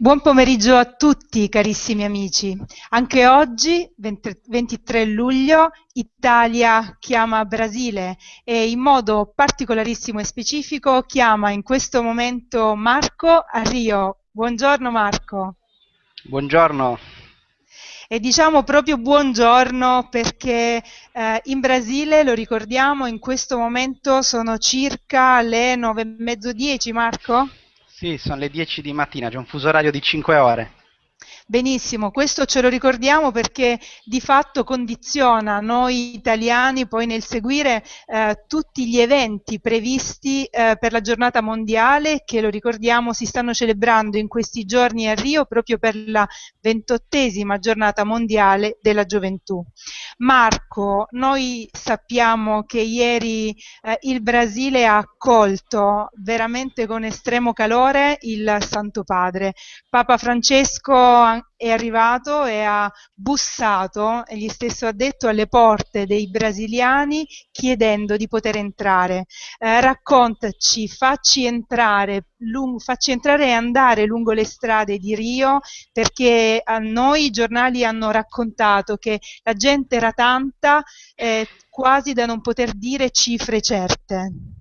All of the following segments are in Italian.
Buon pomeriggio a tutti carissimi amici. Anche oggi, 23 luglio, Italia chiama Brasile e in modo particolarissimo e specifico chiama in questo momento Marco a Rio. Buongiorno Marco. Buongiorno. E diciamo proprio buongiorno perché eh, in Brasile, lo ricordiamo, in questo momento sono circa le nove e mezzo dieci, Marco? Sì, sono le 10 di mattina, c'è un fuso orario di 5 ore. Benissimo, questo ce lo ricordiamo perché di fatto condiziona noi italiani poi nel seguire eh, tutti gli eventi previsti eh, per la giornata mondiale che lo ricordiamo si stanno celebrando in questi giorni a Rio proprio per la ventottesima giornata mondiale della gioventù. Marco, noi sappiamo che ieri eh, il Brasile ha accolto veramente con estremo calore il Santo Padre. Papa Francesco è arrivato e ha bussato, egli stesso ha detto, alle porte dei brasiliani chiedendo di poter entrare. Eh, raccontaci, facci entrare, lungo, facci entrare e andare lungo le strade di Rio perché a noi i giornali hanno raccontato che la gente era tanta eh, quasi da non poter dire cifre certe.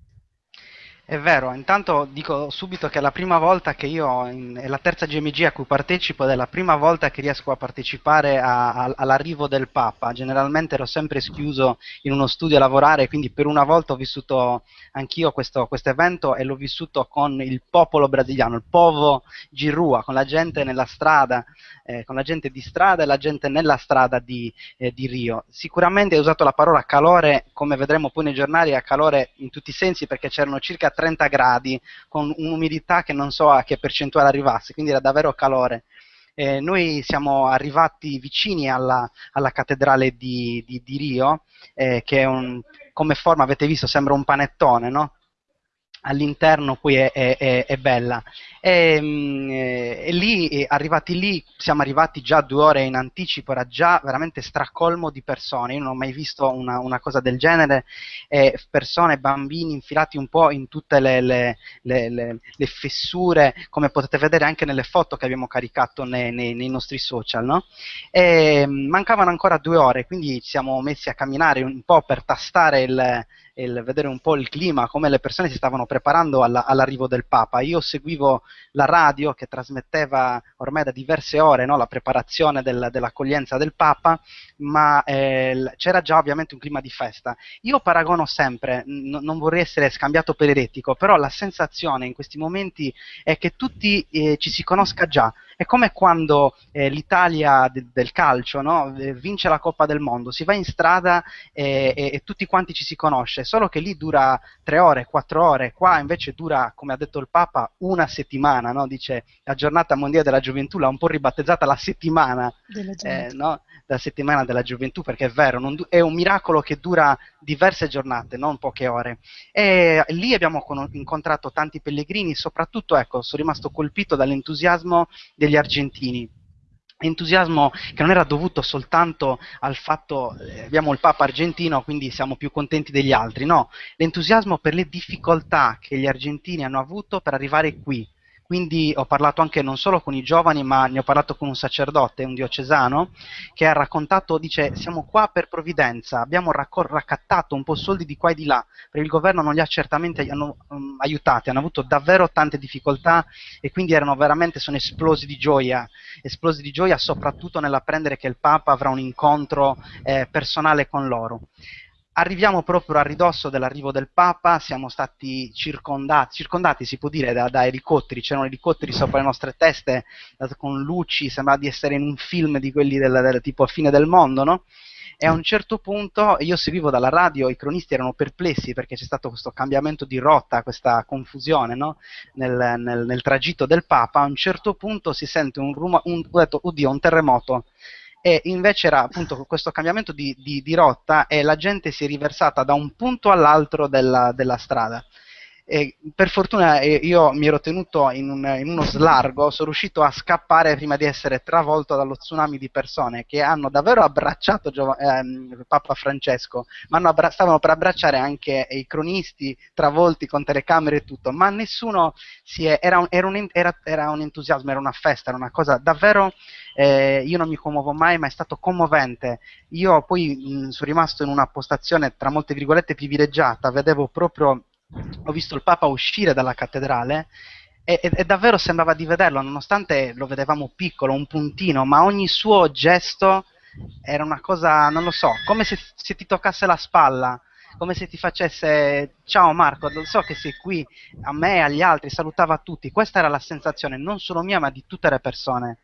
È vero, intanto dico subito che è la prima volta che io, in, è la terza GMG a cui partecipo ed è la prima volta che riesco a partecipare a, a, all'arrivo del Papa. Generalmente ero sempre schiuso in uno studio a lavorare, quindi per una volta ho vissuto anch'io questo evento e l'ho vissuto con il popolo brasiliano, il povo Girua, con la gente nella strada, eh, con la gente di strada e la gente nella strada di, eh, di Rio. Sicuramente hai usato la parola calore, come vedremo poi nei giornali, a calore in tutti i sensi perché c'erano circa 30 gradi con un'umidità che non so a che percentuale arrivasse, quindi era davvero calore. Eh, noi siamo arrivati vicini alla, alla cattedrale di, di, di Rio, eh, che un, come forma avete visto sembra un panettone, no? All'interno poi è, è, è bella. E, mm, e, lì, arrivati lì, siamo arrivati già due ore in anticipo, era già veramente stracolmo di persone, io non ho mai visto una, una cosa del genere, e persone, bambini infilati un po' in tutte le, le, le, le, fessure, come potete vedere anche nelle foto che abbiamo caricato nei, nei, nei nostri social, no? E mm, mancavano ancora due ore, quindi ci siamo messi a camminare un po' per tastare il, il vedere un po' il clima, come le persone si stavano preparando alla, all'arrivo del Papa. Io seguivo la radio che trasmetteva ormai da diverse ore no, la preparazione del, dell'accoglienza del Papa, ma eh, c'era già ovviamente un clima di festa. Io paragono sempre, n- non vorrei essere scambiato per eretico, però la sensazione in questi momenti è che tutti eh, ci si conosca già. È come quando eh, l'Italia de- del calcio no, eh, vince la Coppa del Mondo, si va in strada e, e, e tutti quanti ci si conosce, solo che lì dura tre ore, quattro ore, qua invece dura, come ha detto il Papa, una settimana, no? dice la giornata mondiale della gioventù l'ha un po' ribattezzata la settimana, eh, no? la settimana della gioventù, perché è vero, du- è un miracolo che dura diverse giornate, non poche ore. E lì abbiamo con- incontrato tanti pellegrini, soprattutto, ecco, sono rimasto colpito dall'entusiasmo degli argentini entusiasmo che non era dovuto soltanto al fatto eh, abbiamo il Papa argentino quindi siamo più contenti degli altri, no, l'entusiasmo per le difficoltà che gli argentini hanno avuto per arrivare qui, quindi ho parlato anche non solo con i giovani, ma ne ho parlato con un sacerdote, un diocesano, che ha raccontato, dice, siamo qua per provvidenza, abbiamo raccol- raccattato un po' soldi di qua e di là, perché il governo non li ha certamente hanno, um, aiutati, hanno avuto davvero tante difficoltà e quindi erano veramente, sono esplosi di gioia, esplosi di gioia soprattutto nell'apprendere che il Papa avrà un incontro eh, personale con loro. Arriviamo proprio a ridosso dell'arrivo del Papa, siamo stati circondati, circondati si può dire, da, da elicotteri, c'erano elicotteri sopra le nostre teste con luci, sembrava di essere in un film di quelli del, del tipo fine del mondo, no? E a un certo punto io seguivo dalla radio, i cronisti erano perplessi perché c'è stato questo cambiamento di rotta, questa confusione no? nel, nel, nel, tragitto del Papa. A un certo punto si sente un rumore, un, ho detto, oddio, un terremoto e invece era appunto questo cambiamento di, di, di rotta e la gente si è riversata da un punto all'altro della, della strada. E per fortuna eh, io mi ero tenuto in, un, in, uno slargo, sono riuscito a scappare prima di essere travolto dallo tsunami di persone che hanno davvero abbracciato Giov- ehm, Papa Francesco, ma abbra- stavano per abbracciare anche i cronisti travolti con telecamere e tutto, ma nessuno si è, era, un, era, un, era, era un entusiasmo, era una festa, era una cosa davvero eh, io non mi commuovo mai, ma è stato commovente. Io poi mh, sono rimasto in una postazione, tra molte virgolette, privilegiata, vedevo proprio ho visto il Papa uscire dalla cattedrale e, e, e, davvero sembrava di vederlo, nonostante lo vedevamo piccolo, un puntino, ma ogni suo gesto era una cosa, non lo so, come se, se ti toccasse la spalla, come se ti facesse ciao Marco, lo so che sei qui, a me e agli altri, salutava tutti, questa era la sensazione non solo mia ma di tutte le persone.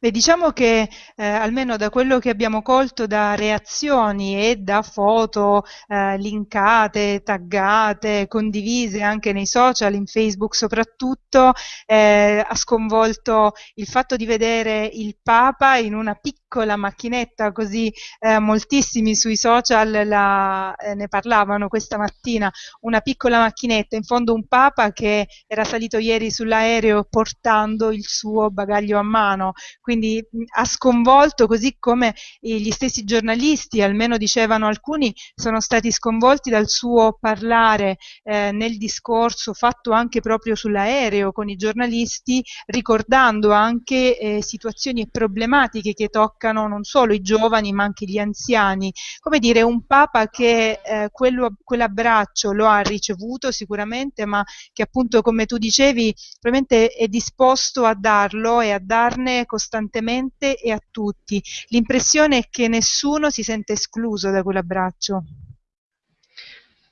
Beh, diciamo che eh, almeno da quello che abbiamo colto da reazioni e da foto eh, linkate, taggate, condivise anche nei social, in Facebook soprattutto, eh, ha sconvolto il fatto di vedere il Papa in una piccola macchinetta, così eh, moltissimi sui social la, eh, ne parlavano questa mattina, una piccola macchinetta, in fondo un Papa che era salito ieri sull'aereo portando il suo bagaglio a mano. Quindi ha sconvolto così come gli stessi giornalisti, almeno dicevano alcuni, sono stati sconvolti dal suo parlare eh, nel discorso fatto anche proprio sull'aereo con i giornalisti, ricordando anche eh, situazioni e problematiche che toccano non solo i giovani ma anche gli anziani. Come dire, un Papa che eh, quello, quell'abbraccio lo ha ricevuto sicuramente, ma che appunto, come tu dicevi, probabilmente è disposto a darlo e a darne costantemente e a tutti. L'impressione è che nessuno si sente escluso da quell'abbraccio.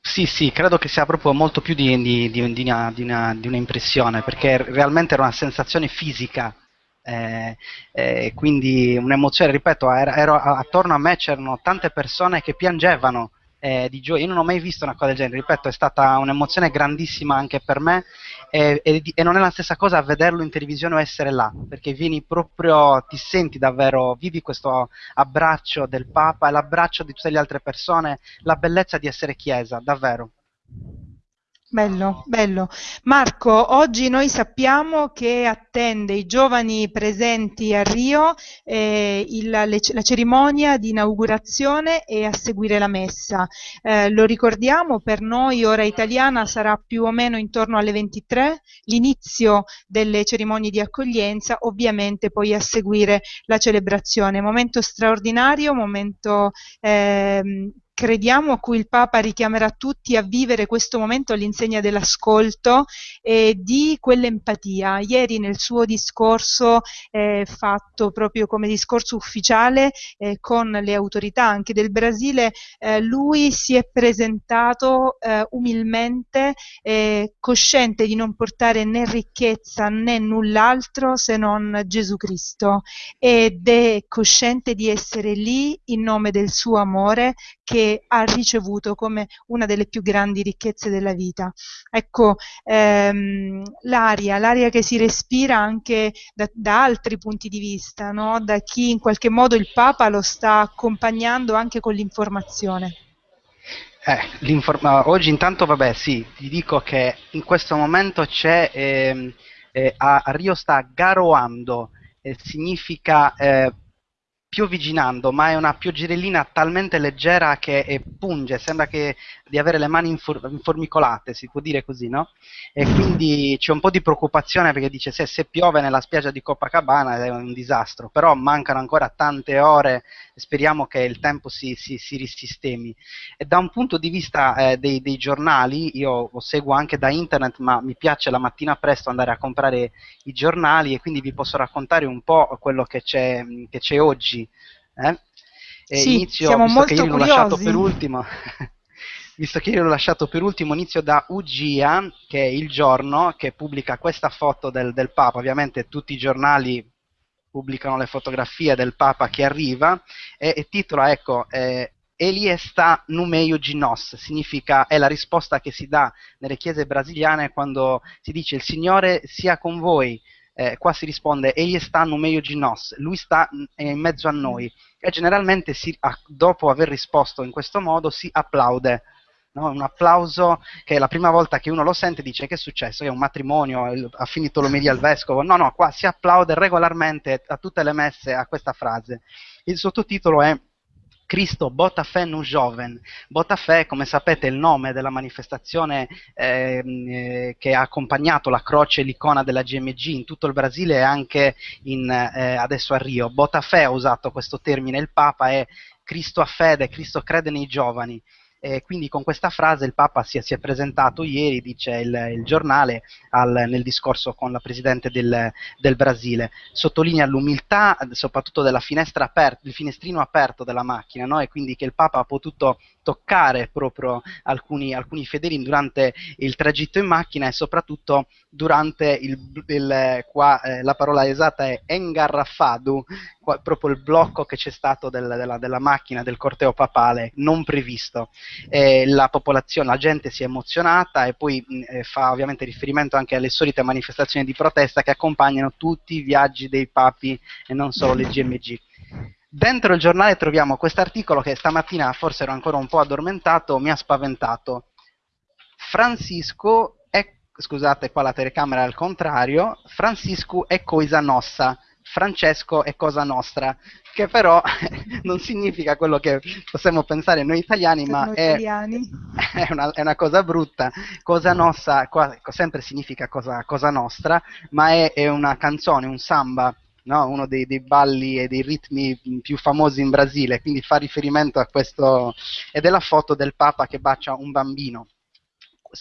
Sì, sì, credo che sia proprio molto più di, di, di, di una, una, un'impressione, perché realmente era una sensazione fisica, eh, eh, quindi un'emozione, ripeto, ero, ero, attorno a me c'erano tante persone che piangevano eh, di gioia. Io non ho mai visto una cosa del genere, ripeto, è stata un'emozione grandissima anche per me e, e, non è la stessa cosa vederlo in televisione o essere là, perché vieni proprio, ti senti davvero, vivi questo abbraccio del Papa l'abbraccio di tutte le altre persone, la bellezza di essere Chiesa, davvero. Bello, bello. Marco, oggi noi sappiamo che attende i giovani presenti a Rio eh, il, le, la cerimonia di inaugurazione e a seguire la messa. Eh, lo ricordiamo, per noi ora italiana sarà più o meno intorno alle 23, l'inizio delle cerimonie di accoglienza, ovviamente poi a seguire la celebrazione. Momento straordinario, momento eh, crediamo a cui il Papa richiamerà tutti a vivere questo momento all'insegna dell'ascolto e di quell'empatia. Ieri nel suo discorso eh, fatto proprio come discorso ufficiale eh, con le autorità anche del Brasile, eh, lui si è presentato eh, umilmente, eh, cosciente di non portare né ricchezza né null'altro se non Gesù Cristo ed è cosciente di essere lì in nome del suo amore che ha ricevuto come una delle più grandi ricchezze della vita. Ecco, ehm, l'aria, l'aria che si respira anche da, da altri punti di vista, no? da chi in qualche modo il Papa lo sta accompagnando anche con l'informazione. Eh, oggi intanto, vabbè, sì, ti dico che in questo momento c'è, eh, eh, a, Rio sta garoando, eh, significa eh, piovigginando, ma è una pioggerellina talmente leggera che punge, sembra che, di avere le mani infor- informicolate, si può dire così, no? E quindi c'è un po' di preoccupazione perché dice se, se piove nella spiaggia di Copacabana è un disastro, però mancano ancora tante ore e speriamo che il tempo si, si, si risistemi. E da un punto di vista eh, dei, dei, giornali, io lo seguo anche da internet, ma mi piace la mattina presto andare a comprare i giornali e quindi vi posso raccontare un po' quello che c'è, che c'è oggi eh? sì, inizio, siamo molto che curiosi. per ultimo, visto che io l'ho lasciato per ultimo, inizio da Ugia, che è il giorno che pubblica questa foto del, del Papa. Ovviamente tutti i giornali pubblicano le fotografie del Papa che arriva e, e titola, ecco, eh, Eliesta numeio ginos, significa, è la risposta che si dà nelle chiese brasiliane quando si dice il Signore sia con voi, eh, qua si risponde egli sta no meio di nos, lui sta in mezzo a noi e generalmente si, dopo aver risposto in questo modo si applaude no? un applauso che la prima volta che uno lo sente dice che è successo, è un matrimonio, ha finito l'omelia al vescovo, no, no, qua si applaude regolarmente a tutte le messe a questa frase. Il sottotitolo è Cristo Botafé nu Joven. Botafé, come sapete, è il nome della manifestazione ehm, eh, che ha accompagnato la croce e l'icona della GMG in tutto il Brasile e anche in, eh, adesso a Rio. Botafé ha usato questo termine, il Papa è Cristo a fede, Cristo crede nei giovani. E quindi con questa frase il Papa si è, si è presentato ieri, dice il, il giornale, al, nel discorso con la Presidente del, del, Brasile. Sottolinea l'umiltà soprattutto della finestra aperta, del finestrino aperto della macchina, no? e quindi che il Papa ha potuto toccare proprio alcuni, alcuni fedeli durante il tragitto in macchina e soprattutto durante il, il qua eh, la parola esatta è engarrafado, qua, proprio il blocco che c'è stato del, della, della, macchina del corteo papale non previsto. Eh, la popolazione, la gente si è emozionata e poi eh, fa ovviamente riferimento anche alle solite manifestazioni di protesta che accompagnano tutti i viaggi dei papi e non solo le GMG. Dentro il giornale troviamo questo articolo che stamattina forse ero ancora un po' addormentato, mi ha spaventato. Francisco è, scusate qua la telecamera è al contrario, Francisco è cosa nostra, Francesco è cosa nostra, che però non significa quello che possiamo pensare noi italiani, ma noi è, italiani. È, una, è, una, cosa brutta. Cosa nostra qua, sempre significa cosa, cosa nostra, ma è, è una canzone, un samba no? uno dei, dei, balli e dei ritmi più famosi in Brasile, quindi fa riferimento a questo, ed è la foto del Papa che bacia un bambino.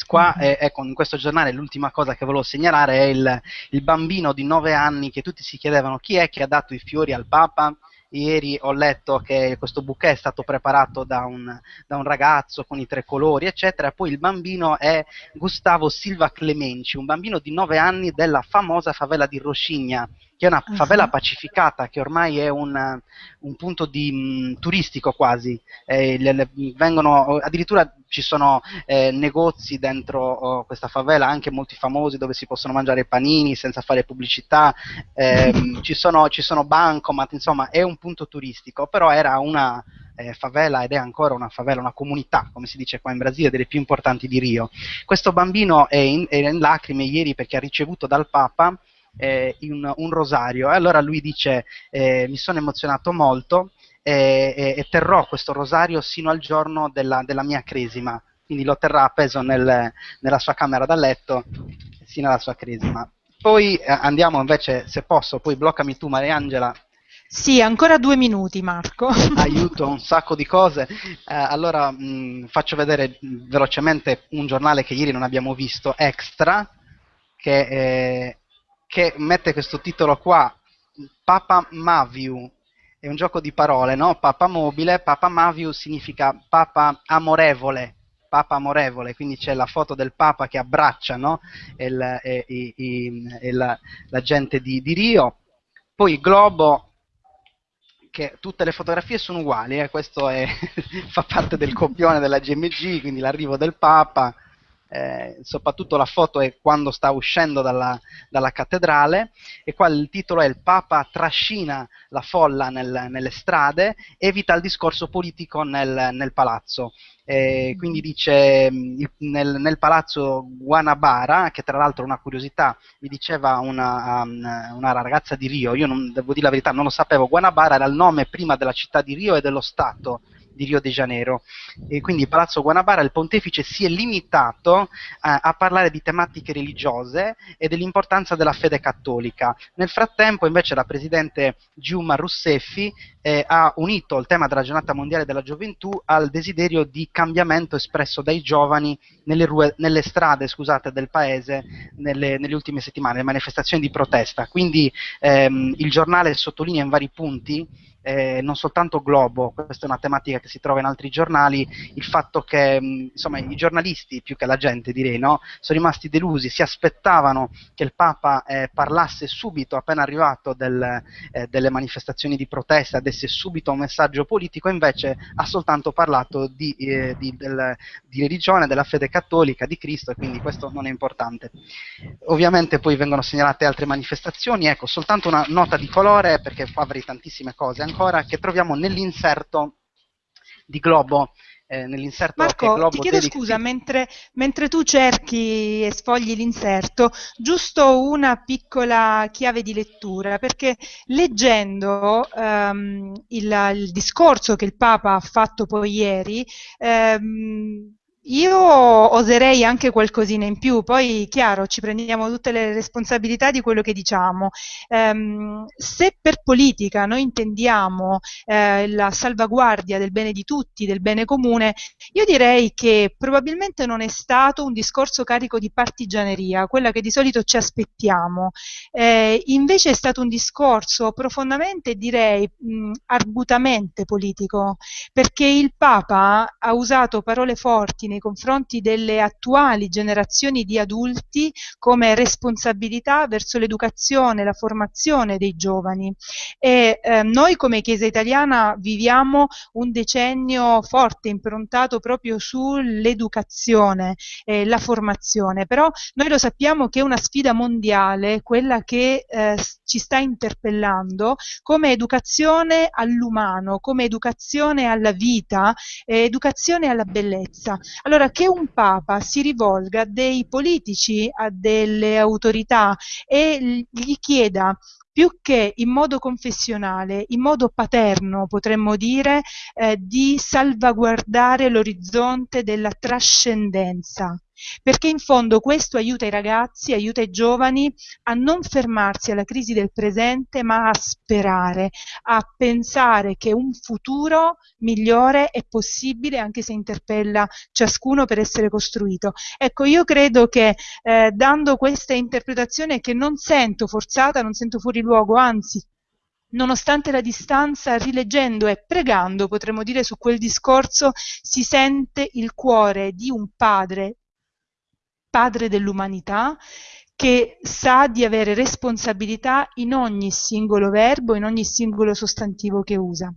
Qua, mm-hmm. ecco, in questo giornale l'ultima cosa che volevo segnalare è il, il bambino di 9 anni che tutti si chiedevano chi è che ha dato i fiori al Papa, ieri ho letto che questo bouquet è stato preparato da un, da un, ragazzo con i tre colori, eccetera. Poi il bambino è Gustavo Silva Clemenci, un bambino di 9 anni della famosa favela di Roscigna, che è una uh-huh. favela pacificata, che ormai è un, un punto di, mh, mm, turistico quasi. Eh, le, le, vengono, addirittura ci sono eh, negozi dentro oh, questa favela, anche molti famosi, dove si possono mangiare panini senza fare pubblicità, eh, ci, sono, ci sono bancomat, insomma è un punto turistico, però era una eh, favela ed è ancora una favela, una comunità, come si dice qua in Brasile, delle più importanti di Rio. Questo bambino è in, è in lacrime ieri perché ha ricevuto dal Papa eh, un, un, rosario. E allora lui dice, eh, mi sono emozionato molto e, e, e, terrò questo rosario sino al giorno della, della mia cresima. Quindi lo terrà appeso nel, nella sua camera da letto sino alla sua cresima. Poi eh, andiamo invece, se posso, poi bloccami tu Mariangela. Sì, ancora due minuti Marco. Aiuto, un sacco di cose. Eh, allora mh, faccio vedere mh, velocemente un giornale che ieri non abbiamo visto, Extra, che eh, che mette questo titolo qua, Papa Maviu, è un gioco di parole, no? Papa mobile, Papa Maviu significa Papa amorevole, Papa amorevole, quindi c'è la foto del Papa che abbraccia no? il, il, il, la, la, gente di, di, Rio, poi globo, che tutte le fotografie sono uguali, eh? questo è, fa parte del copione della GMG, quindi l'arrivo del Papa, eh, soprattutto la foto è quando sta uscendo dalla, dalla, cattedrale e qua il titolo è il Papa trascina la folla nel, nelle strade, evita il discorso politico nel, nel palazzo. Eh, quindi dice nel, nel, palazzo Guanabara, che tra l'altro una curiosità, mi diceva una, um, una ragazza di Rio, io non, devo dire la verità, non lo sapevo, Guanabara era il nome prima della città di Rio e dello Stato di Rio de Janeiro. E quindi Palazzo Guanabara, il pontefice si è limitato a, a parlare di tematiche religiose e dell'importanza della fede cattolica. Nel frattempo, invece, la presidente Giuma Rousseffi eh, ha unito il tema della giornata mondiale della gioventù al desiderio di cambiamento espresso dai giovani nelle, rue, nelle strade scusate, del paese nelle, nelle, ultime settimane, le manifestazioni di protesta. Quindi ehm, il giornale sottolinea in vari punti eh, non soltanto Globo, questa è una tematica che si trova in altri giornali, il fatto che insomma, i giornalisti, più che la gente direi, no, sono rimasti delusi, si aspettavano che il Papa eh, parlasse subito, appena arrivato, del, eh, delle manifestazioni di protesta, desse subito un messaggio politico, invece ha soltanto parlato di, eh, di, del, di religione, della fede cattolica, di Cristo, e quindi questo non è importante. Ovviamente poi vengono segnalate altre manifestazioni, ecco, soltanto una nota di colore, perché qua avrei tantissime cose ancora che troviamo nell'inserto di Globo eh, nell'inserto Marco, ti chiedo scusa, mentre, mentre, tu cerchi e sfogli l'inserto, giusto una piccola chiave di lettura, perché leggendo ehm, il, il, discorso che il Papa ha fatto poi ieri, ehm, io oserei anche qualcosina in più, poi chiaro ci prendiamo tutte le responsabilità di quello che diciamo. Um, se per politica noi intendiamo eh, la salvaguardia del bene di tutti, del bene comune, io direi che probabilmente non è stato un discorso carico di partigianeria, quella che di solito ci aspettiamo. Eh, invece è stato un discorso profondamente, direi, mh, argutamente politico, perché il Papa ha usato parole forti nei confronti delle attuali generazioni di adulti come responsabilità verso l'educazione, la formazione dei giovani. E eh, noi come Chiesa italiana viviamo un decennio forte, improntato proprio sull'educazione e la formazione, però noi lo sappiamo che è una sfida mondiale, quella che eh, ci sta interpellando come educazione all'umano, come educazione alla vita, eh, educazione alla bellezza. Allora, che un Papa si rivolga a dei politici, a delle autorità e gli chieda più che in modo confessionale, in modo paterno potremmo dire, eh, di salvaguardare l'orizzonte della trascendenza perché in fondo questo aiuta i ragazzi, aiuta i giovani a non fermarsi alla crisi del presente, ma a sperare, a pensare che un futuro migliore è possibile anche se interpella ciascuno per essere costruito. Ecco, io credo che eh, dando questa interpretazione che non sento forzata, non sento fuori luogo, anzi nonostante la distanza, rileggendo e pregando, potremmo dire, su quel discorso, si sente il cuore di un padre padre dell'umanità, che sa di avere responsabilità in ogni singolo verbo, in ogni singolo sostantivo che usa.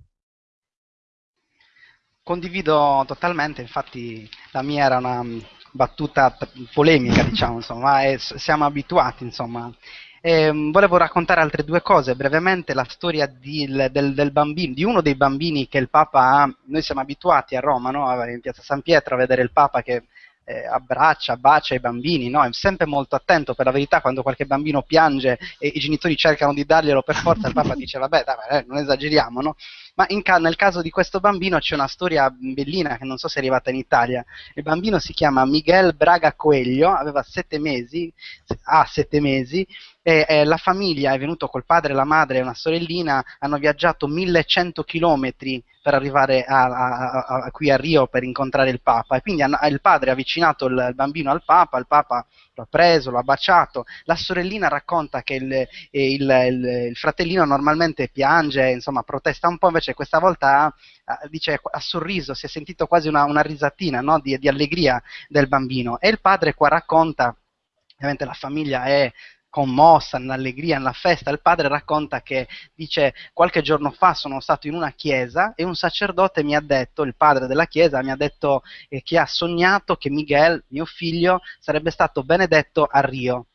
Condivido totalmente, infatti la mia era una battuta polemica, diciamo, insomma, e siamo abituati, insomma. E, um, volevo raccontare altre due cose, brevemente la storia di, del, del, bambino, di uno dei bambini che il Papa ha, noi siamo abituati a Roma, no? in piazza San Pietro, a vedere il Papa che eh, abbraccia, bacia i bambini, no? è sempre molto attento, per la verità quando qualche bambino piange e i genitori cercano di darglielo per forza, il papà dice vabbè dai, eh, non esageriamo, no? ma ca- nel caso di questo bambino c'è una storia bellina che non so se è arrivata in Italia, il bambino si chiama Miguel Braga Coelho, aveva sette mesi, ha sette mesi, e, e, la famiglia è venuto col padre, la madre e una sorellina, hanno viaggiato 1100 chilometri per arrivare a, a, a, qui a Rio per incontrare il Papa e quindi hanno, il padre ha avvicinato il, il, bambino al Papa, il Papa lo ha preso, lo ha baciato, la sorellina racconta che il, il, il fratellino normalmente piange, insomma protesta un po', invece questa volta ha, dice, ha sorriso, si è sentito quasi una, una risatina no? di, di allegria del bambino e il padre qua racconta ovviamente la famiglia è commossa, nell'allegria, nella festa, il padre racconta che dice qualche giorno fa sono stato in una chiesa e un sacerdote mi ha detto, il padre della chiesa mi ha detto eh, che ha sognato che Miguel, mio figlio, sarebbe stato benedetto a Rio.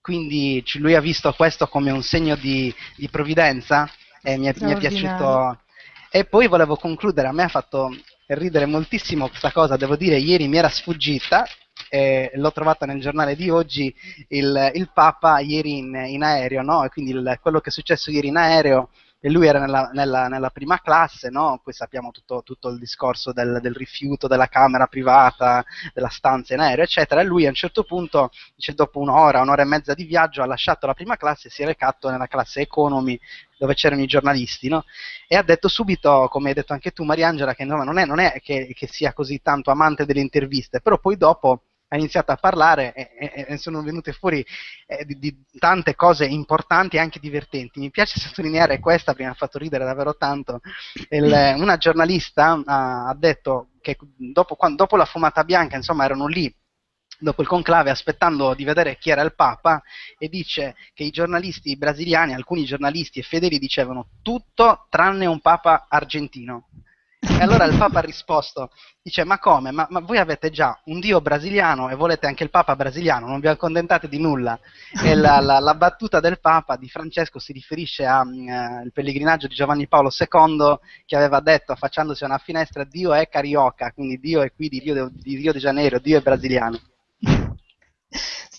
Quindi lui ha visto questo come un segno di, di provvidenza e mi è, mi è piaciuto. E poi volevo concludere, a me ha fatto ridere moltissimo questa cosa, devo dire, ieri mi era sfuggita eh, l'ho trovata nel giornale di oggi, il, il Papa ieri in, in aereo, no? e quindi il, quello che è successo ieri in aereo, e lui era nella, nella, nella prima classe, no? poi sappiamo tutto, tutto il discorso del, del, rifiuto della camera privata, della stanza in aereo, eccetera, e lui a un certo punto, dice, dopo un'ora, un'ora e mezza di viaggio, ha lasciato la prima classe e si è recato nella classe economy, dove c'erano i giornalisti, no? e ha detto subito, come hai detto anche tu Mariangela, che no, non è, non è che, che sia così tanto amante delle interviste, però poi dopo ha iniziato a parlare e, e, e sono venute fuori eh, di, di, tante cose importanti e anche divertenti. Mi piace sottolineare questa, prima ha fatto ridere davvero tanto. Il, una giornalista ha, ha detto che dopo, quando, dopo la fumata bianca, insomma, erano lì dopo il conclave aspettando di vedere chi era il Papa e dice che i giornalisti brasiliani, alcuni giornalisti e fedeli dicevano tutto tranne un Papa argentino E allora il Papa ha risposto, dice ma come? Ma, ma, voi avete già un Dio brasiliano e volete anche il Papa brasiliano, non vi accontentate di nulla. E la, la, la battuta del Papa di Francesco si riferisce al uh, pellegrinaggio di Giovanni Paolo II che aveva detto affacciandosi a una finestra Dio è carioca, quindi Dio è qui di Rio, di Rio de Janeiro, Dio è brasiliano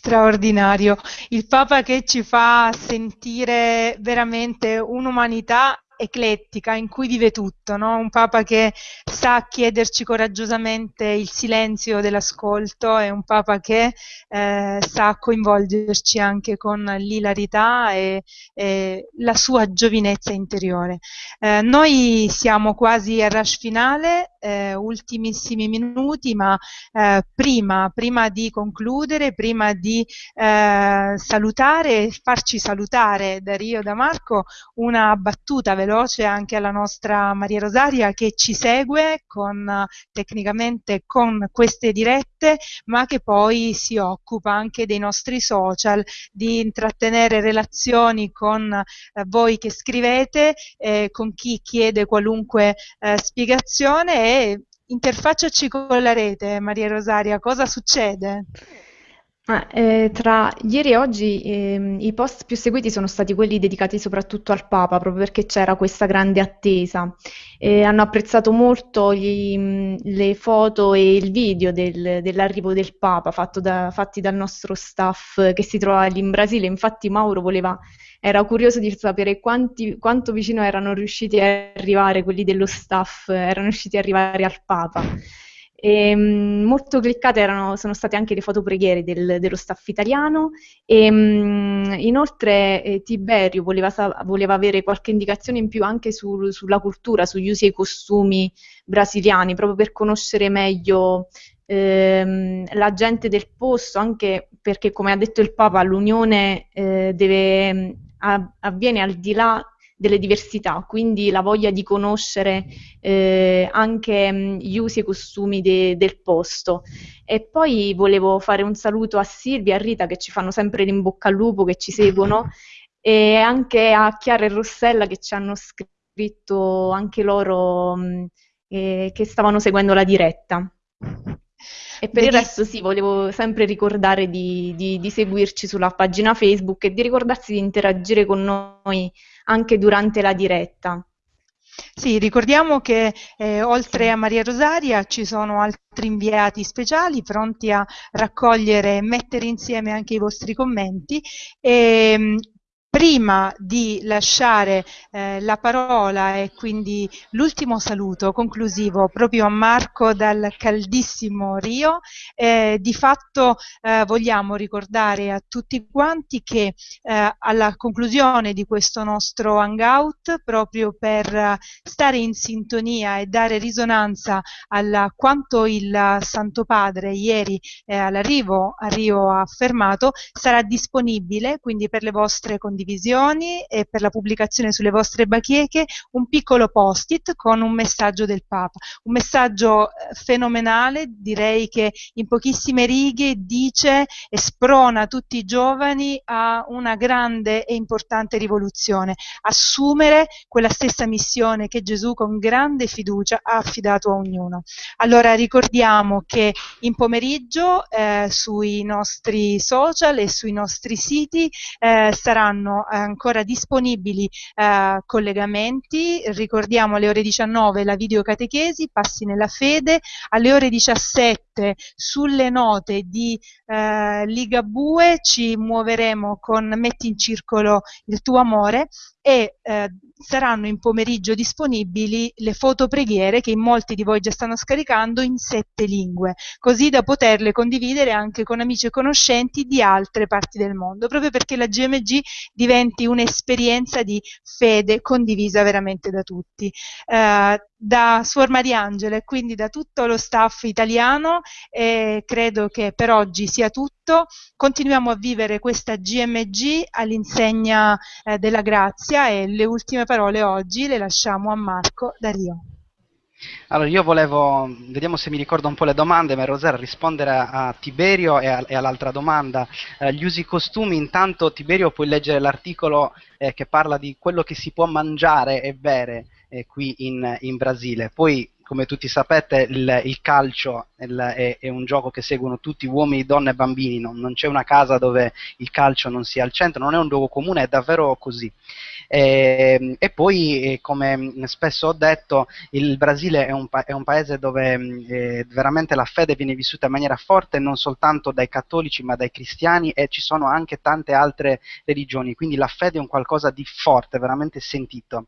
straordinario. Il Papa che ci fa sentire veramente un'umanità eclettica in cui vive tutto, no? un Papa che sa chiederci coraggiosamente il silenzio dell'ascolto, è un Papa che eh, sa coinvolgerci anche con l'ilarità e, e la sua giovinezza interiore. Eh, noi siamo quasi al rush finale, eh, ultimissimi minuti, ma eh, prima, prima, di concludere, prima di eh, salutare e farci salutare da Rio da Marco, una battuta veloce anche alla nostra Maria Rosaria che ci segue con, tecnicamente con queste dirette, ma che poi si occupa anche dei nostri social, di intrattenere relazioni con eh, voi che scrivete, eh, con chi chiede qualunque eh, spiegazione e interfacciaci con la rete, Maria Rosaria, cosa succede? Ah, eh, tra ieri e oggi ehm, i post più seguiti sono stati quelli dedicati soprattutto al Papa, proprio perché c'era questa grande attesa. Eh, hanno apprezzato molto gli, le foto e il video del, dell'arrivo del Papa da, fatti dal nostro staff che si trova lì in Brasile. Infatti Mauro voleva, era curioso di sapere quanti, quanto vicino erano riusciti a arrivare quelli dello staff, erano riusciti ad arrivare al Papa. E, ehm, molto cliccate erano, sono state anche le fotopreghiere del, dello staff italiano. E um, inoltre eh, Tiberio voleva, voleva, avere qualche indicazione in più anche su, sulla cultura, sugli usi e i costumi brasiliani, proprio per conoscere meglio ehm, la gente del posto, anche perché come ha detto il Papa l'unione eh, deve, avviene al di là delle diversità, quindi la voglia di conoscere eh, anche mh, gli usi e costumi de, del posto. E poi volevo fare un saluto a Silvia e a Rita che ci fanno sempre l'in bocca al lupo, che ci seguono, e anche a Chiara e Rossella che ci hanno scritto anche loro mh, eh, che stavano seguendo la diretta. E per Benissimo. il resto sì, volevo sempre ricordare di, di, di, seguirci sulla pagina Facebook e di ricordarsi di interagire con noi anche durante la diretta. Sì, ricordiamo che eh, oltre a Maria Rosaria ci sono altri inviati speciali pronti a raccogliere e mettere insieme anche i vostri commenti e ehm, prima di lasciare eh, la parola e quindi l'ultimo saluto conclusivo proprio a Marco dal caldissimo Rio, eh, di fatto eh, vogliamo ricordare a tutti quanti che eh, alla conclusione di questo nostro hangout, proprio per stare in sintonia e dare risonanza a quanto il Santo Padre ieri eh, all'arrivo a Rio ha affermato, sarà disponibile quindi per le vostre condivisioni condivisioni e per la pubblicazione sulle vostre bacheche un piccolo post-it con un messaggio del Papa, un messaggio eh, fenomenale, direi che in pochissime righe dice e sprona tutti i giovani a una grande e importante rivoluzione, assumere quella stessa missione che Gesù con grande fiducia ha affidato a ognuno. Allora ricordiamo che in pomeriggio eh, sui nostri social e sui nostri siti eh, saranno eh, ancora disponibili eh, collegamenti, ricordiamo alle ore 19 la videocatechesi, passi nella fede, alle ore 17 sulle note di eh, Ligabue ci muoveremo con Metti in circolo il tuo amore e eh, saranno in pomeriggio disponibili le fotopreghiere che in molti di voi già stanno scaricando in sette lingue, così da poterle condividere anche con amici e conoscenti di altre parti del mondo, proprio perché la GMG diventi un'esperienza di fede condivisa veramente da tutti. Eh, da Suor Mariangela e quindi da tutto lo staff italiano e credo che per oggi sia tutto. Continuiamo a vivere questa GMG all'insegna eh, della grazia e le ultime parole oggi le lasciamo a Marco da Rio. Allora, io volevo, vediamo se mi ricordo un po' le domande, ma Rosera rispondere a, a Tiberio e, a, e, all'altra domanda. Eh, gli usi costumi, intanto Tiberio puoi leggere l'articolo eh, che parla di quello che si può mangiare e bere eh, qui in, in, Brasile. Poi come tutti sapete il, il calcio il, è, è, un gioco che seguono tutti uomini, donne e bambini, non, non, c'è una casa dove il calcio non sia al centro, non è un luogo comune, è davvero così. E, ehm, e poi, eh, come spesso ho detto, il Brasile è un, è un paese dove eh, veramente la fede viene vissuta in maniera forte non soltanto dai cattolici ma dai cristiani e ci sono anche tante altre religioni, quindi la fede è un qualcosa di forte, veramente sentito.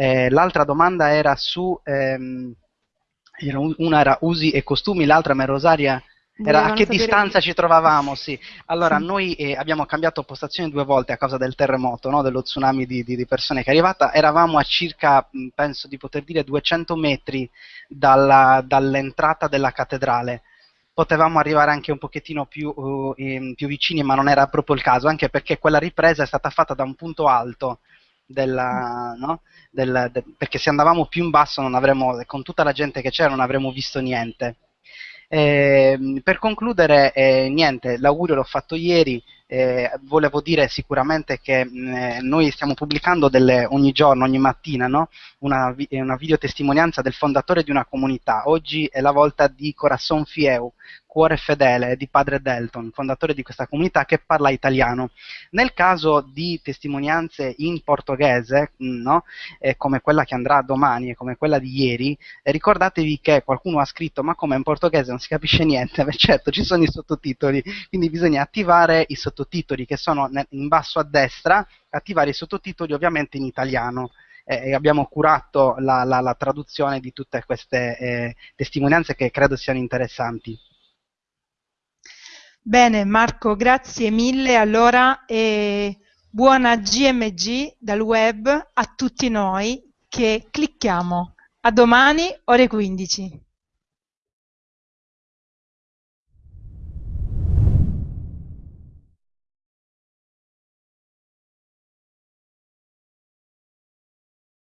Eh, l'altra domanda era su... Ehm, una era usi e costumi, l'altra, ma Rosaria, era a che distanza che... ci trovavamo, sì. Allora, noi eh, abbiamo cambiato postazione due volte a causa del terremoto, no? dello tsunami di, di, di, persone che è arrivata. Eravamo a circa, penso di poter dire, 200 metri dalla, dall'entrata della cattedrale. Potevamo arrivare anche un pochettino più, uh, in, più vicini, ma non era proprio il caso, anche perché quella ripresa è stata fatta da un punto alto. Della, no? Del, de, perché se andavamo più in basso avremmo, con tutta la gente che c'era non avremmo visto niente. Eh, per concludere, eh, niente, l'augurio l'ho fatto ieri, eh, volevo dire sicuramente che mh, eh, noi stiamo pubblicando delle, ogni giorno, ogni mattina, no? una, una videotestimonianza del fondatore di una comunità. Oggi è la volta di Corazon Fieu, Cuore Fedele di Padre Delton, fondatore di questa comunità che parla italiano. Nel caso di testimonianze in portoghese, mm, no? eh, come quella che andrà domani e come quella di ieri, eh, ricordatevi che qualcuno ha scritto ma come in portoghese non si capisce niente, Beh, certo ci sono i sottotitoli, quindi bisogna attivare i sottotitoli che sono in basso a destra, attivare i sottotitoli ovviamente in italiano eh, abbiamo curato la, la, la, traduzione di tutte queste eh, testimonianze che credo siano interessanti. Bene Marco, grazie mille. Allora, eh, buona GMG dal web a tutti noi che clicchiamo. A domani, ore 15.